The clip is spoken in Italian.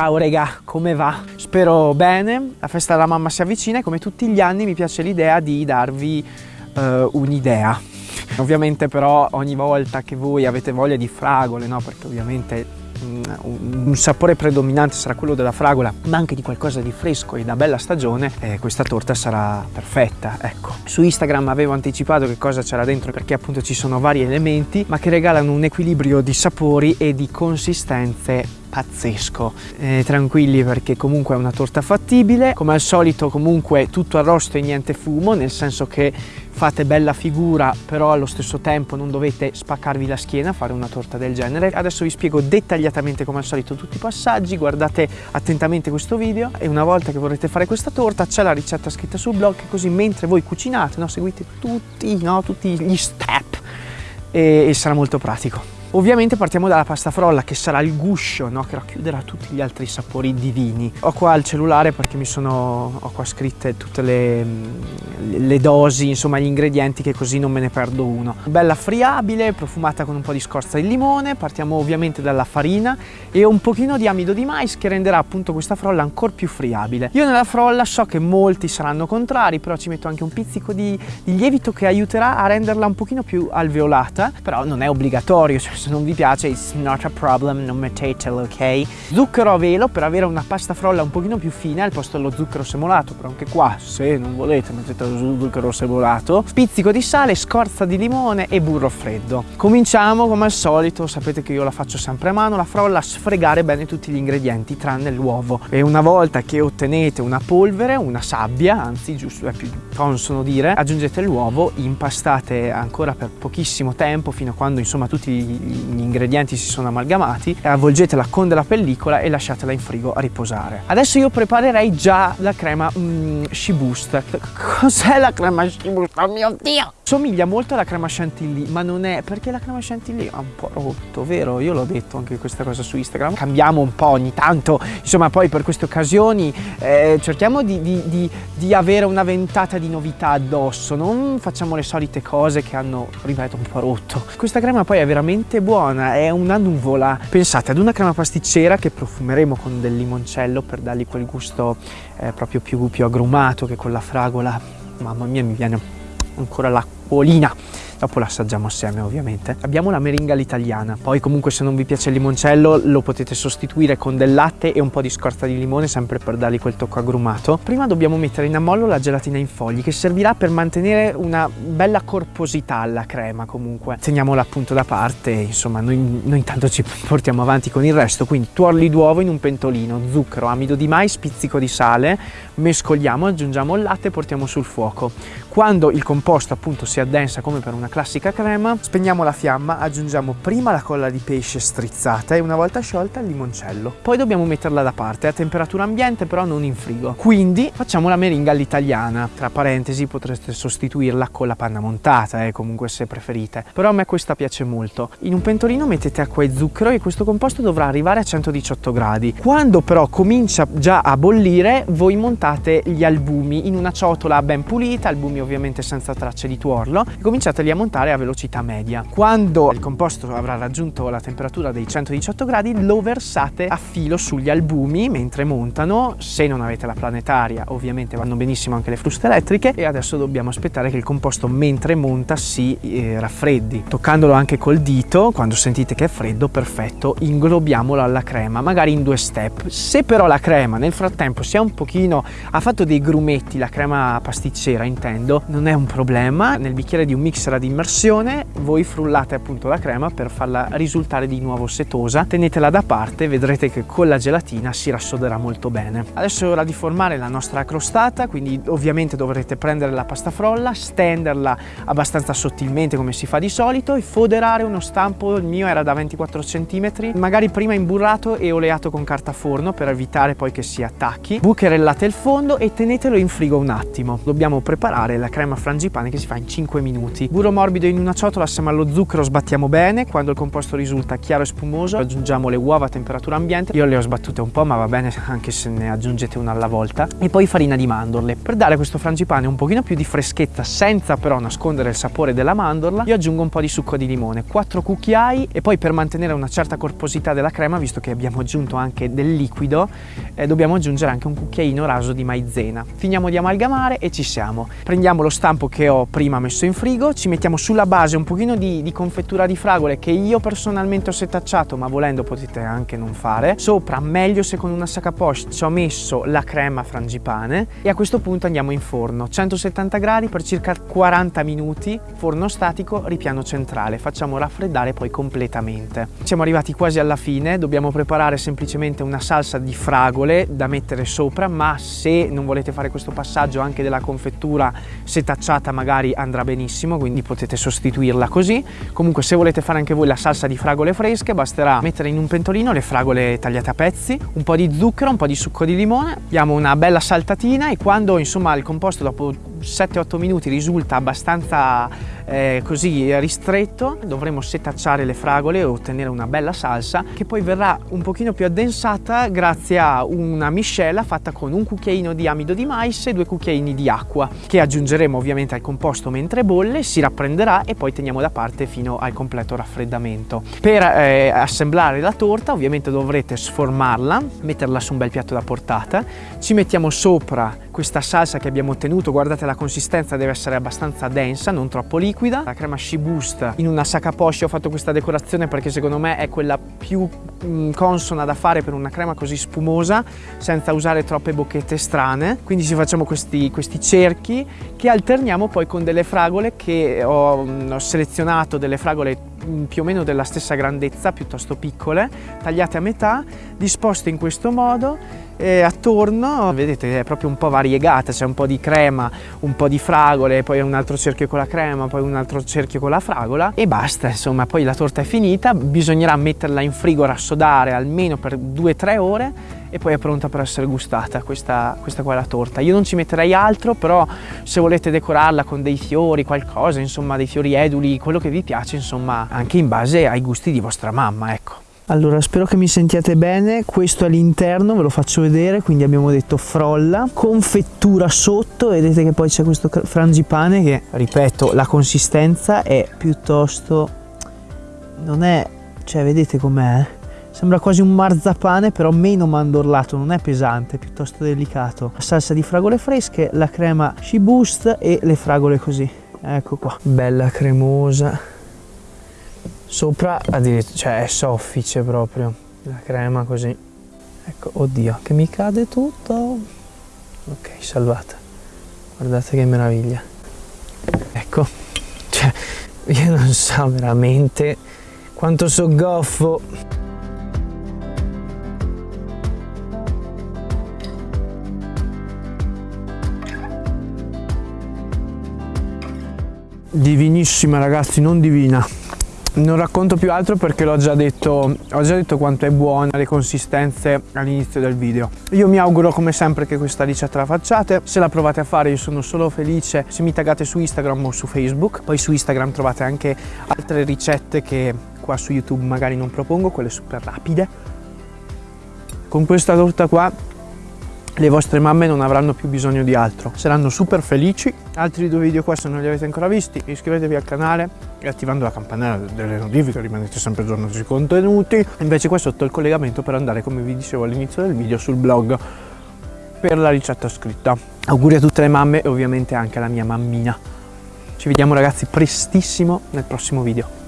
Ciao regà, come va? Spero bene, la festa della mamma si avvicina e come tutti gli anni mi piace l'idea di darvi uh, un'idea. Ovviamente però ogni volta che voi avete voglia di fragole, no? Perché ovviamente mm, un sapore predominante sarà quello della fragola, ma anche di qualcosa di fresco e da bella stagione, eh, questa torta sarà perfetta, ecco. Su Instagram avevo anticipato che cosa c'era dentro perché appunto ci sono vari elementi, ma che regalano un equilibrio di sapori e di consistenze pazzesco. Eh, tranquilli perché comunque è una torta fattibile. Come al solito comunque tutto arrosto e niente fumo nel senso che fate bella figura però allo stesso tempo non dovete spaccarvi la schiena a fare una torta del genere. Adesso vi spiego dettagliatamente come al solito tutti i passaggi guardate attentamente questo video e una volta che vorrete fare questa torta c'è la ricetta scritta sul blog così mentre voi cucinate no, seguite tutti, no, tutti gli step e, e sarà molto pratico Ovviamente partiamo dalla pasta frolla che sarà il guscio no? che racchiuderà tutti gli altri sapori divini. Ho qua il cellulare perché mi sono, ho qua scritte tutte le, le dosi, insomma gli ingredienti che così non me ne perdo uno. Bella friabile, profumata con un po' di scorza di limone, partiamo ovviamente dalla farina e un pochino di amido di mais che renderà appunto questa frolla ancora più friabile. Io nella frolla so che molti saranno contrari, però ci metto anche un pizzico di, di lievito che aiuterà a renderla un pochino più alveolata, però non è obbligatorio, cioè se non vi piace it's not a problem, non mettetelo, ok? Zucchero a velo per avere una pasta frolla un pochino più fine al posto dello zucchero semolato, però anche qua se non volete mettete lo zucchero semolato. Pizzico di sale, scorza di limone e burro freddo. Cominciamo come al solito, sapete che io la faccio sempre a mano, la frolla sfregare bene tutti gli ingredienti tranne l'uovo. E una volta che ottenete una polvere, una sabbia, anzi giusto è più consono dire, aggiungete l'uovo, impastate ancora per pochissimo tempo fino a quando insomma tutti gli ingredienti si sono amalgamati avvolgetela con della pellicola e lasciatela in frigo a riposare. Adesso io preparerei già la crema mm, Shiboost. Cos'è la crema Shiboost? Oh mio Dio! Somiglia molto alla crema chantilly, ma non è perché la crema chantilly è un po' rotto, vero? Io l'ho detto anche questa cosa su Instagram. Cambiamo un po' ogni tanto, insomma poi per queste occasioni eh, cerchiamo di, di, di, di avere una ventata di novità addosso, non facciamo le solite cose che hanno, ripeto, un po' rotto. Questa crema poi è veramente buona, è una nuvola. Pensate ad una crema pasticcera che profumeremo con del limoncello per dargli quel gusto eh, proprio più, più agrumato che con la fragola. Mamma mia, mi viene ancora Olina. Dopo l'assaggiamo assieme ovviamente. Abbiamo la meringa all'italiana, poi comunque se non vi piace il limoncello lo potete sostituire con del latte e un po' di scorza di limone sempre per dargli quel tocco agrumato. Prima dobbiamo mettere in ammollo la gelatina in fogli che servirà per mantenere una bella corposità alla crema comunque. Teniamola appunto da parte, insomma noi, noi intanto ci portiamo avanti con il resto, quindi tuorli d'uovo in un pentolino, zucchero, amido di mais, pizzico di sale, mescoliamo, aggiungiamo il latte e portiamo sul fuoco. Quando il composto appunto si addensa come per una classica crema, spegniamo la fiamma, aggiungiamo prima la colla di pesce strizzata e una volta sciolta il limoncello. Poi dobbiamo metterla da parte a temperatura ambiente però non in frigo. Quindi facciamo la meringa all'italiana. Tra parentesi potreste sostituirla con la panna montata, eh, comunque se preferite. Però a me questa piace molto. In un pentolino mettete acqua e zucchero e questo composto dovrà arrivare a 118 gradi. Quando però comincia già a bollire, voi montate gli albumi in una ciotola ben pulita, albumi ovviamente senza tracce di tuorlo, e cominciateli a montare a velocità media. Quando il composto avrà raggiunto la temperatura dei 118 gradi, lo versate a filo sugli albumi mentre montano. Se non avete la planetaria, ovviamente vanno benissimo anche le fruste elettriche e adesso dobbiamo aspettare che il composto mentre monta si eh, raffreddi. Toccandolo anche col dito, quando sentite che è freddo, perfetto, inglobiamolo alla crema, magari in due step. Se però la crema nel frattempo si è un pochino, ha fatto dei grumetti, la crema pasticcera intendo, non è un problema nel bicchiere di un mixer ad immersione voi frullate appunto la crema per farla risultare di nuovo setosa. Tenetela da parte vedrete che con la gelatina si rassoderà molto bene. Adesso è ora di formare la nostra crostata quindi ovviamente dovrete prendere la pasta frolla stenderla abbastanza sottilmente come si fa di solito e foderare uno stampo il mio era da 24 cm magari prima imburrato e oleato con carta forno per evitare poi che si attacchi. Bucherellate il fondo e tenetelo in frigo un attimo. Dobbiamo preparare la crema frangipane che si fa in 5 minuti. Burro bello morbido in una ciotola assieme allo zucchero sbattiamo bene, quando il composto risulta chiaro e spumoso aggiungiamo le uova a temperatura ambiente, io le ho sbattute un po' ma va bene anche se ne aggiungete una alla volta, e poi farina di mandorle. Per dare questo frangipane un pochino più di freschezza senza però nascondere il sapore della mandorla, io aggiungo un po' di succo di limone, 4 cucchiai e poi per mantenere una certa corposità della crema, visto che abbiamo aggiunto anche del liquido, eh, dobbiamo aggiungere anche un cucchiaino raso di maizena. Finiamo di amalgamare e ci siamo. Prendiamo lo stampo che ho prima messo in frigo, ci mettiamo sulla base un pochino di, di confettura di fragole che io personalmente ho setacciato, ma volendo potete anche non fare. Sopra, meglio se con una sacca poche, ci ho messo la crema frangipane e a questo punto andiamo in forno. 170 gradi per circa 40 minuti, forno statico, ripiano centrale. Facciamo raffreddare poi completamente. Siamo arrivati quasi alla fine, dobbiamo preparare semplicemente una salsa di fragole da mettere sopra, ma se non volete fare questo passaggio anche della confettura setacciata magari andrà benissimo, quindi potete sostituirla così. Comunque se volete fare anche voi la salsa di fragole fresche, basterà mettere in un pentolino le fragole tagliate a pezzi, un po' di zucchero, un po' di succo di limone, diamo una bella saltatina e quando insomma il composto dopo 7-8 minuti risulta abbastanza eh, così ristretto dovremo setacciare le fragole e ottenere una bella salsa che poi verrà un pochino più addensata grazie a una miscela fatta con un cucchiaino di amido di mais e due cucchiaini di acqua che aggiungeremo ovviamente al composto mentre bolle, si rapprenderà e poi teniamo da parte fino al completo raffreddamento. Per eh, assemblare la torta ovviamente dovrete sformarla, metterla su un bel piatto da portata, ci mettiamo sopra questa salsa che abbiamo ottenuto, guardate la consistenza deve essere abbastanza densa, non troppo liquida. La crema Shiboost in una sacca poscia ho fatto questa decorazione perché secondo me è quella più mm, consona da fare per una crema così spumosa senza usare troppe bocchette strane. Quindi ci facciamo questi, questi cerchi che alterniamo poi con delle fragole che ho, mm, ho selezionato, delle fragole mm, più o meno della stessa grandezza, piuttosto piccole, tagliate a metà, disposte in questo modo e attorno vedete è proprio un po' variegata c'è un po' di crema un po' di fragole poi un altro cerchio con la crema poi un altro cerchio con la fragola e basta insomma poi la torta è finita bisognerà metterla in frigo rassodare almeno per 2-3 ore e poi è pronta per essere gustata questa, questa qua la torta. Io non ci metterei altro però se volete decorarla con dei fiori qualcosa insomma dei fiori eduli quello che vi piace insomma anche in base ai gusti di vostra mamma ecco allora spero che mi sentiate bene, questo è l'interno, ve lo faccio vedere, quindi abbiamo detto frolla, confettura sotto, vedete che poi c'è questo frangipane che, ripeto, la consistenza è piuttosto, non è, cioè vedete com'è? Sembra quasi un marzapane però meno mandorlato, non è pesante, è piuttosto delicato. La salsa di fragole fresche, la crema She-Boost e le fragole così. Ecco qua, bella cremosa sopra addirittura cioè è soffice proprio la crema così. Ecco oddio che mi cade tutto. Ok salvata. Guardate che meraviglia. Ecco cioè io non so veramente quanto so goffo divinissima ragazzi non divina non racconto più altro perché l'ho già detto, ho già detto quanto è buona le consistenze all'inizio del video. Io mi auguro come sempre che questa ricetta la facciate, se la provate a fare io sono solo felice se mi taggate su Instagram o su Facebook, poi su Instagram trovate anche altre ricette che qua su YouTube magari non propongo, quelle super rapide. Con questa torta qua le vostre mamme non avranno più bisogno di altro, saranno super felici. Altri due video qua se non li avete ancora visti, iscrivetevi al canale e attivando la campanella delle notifiche rimanete sempre aggiornati sui contenuti. Invece qua sotto il collegamento per andare, come vi dicevo all'inizio del video, sul blog per la ricetta scritta. Auguri a tutte le mamme e ovviamente anche alla mia mammina. Ci vediamo ragazzi prestissimo nel prossimo video.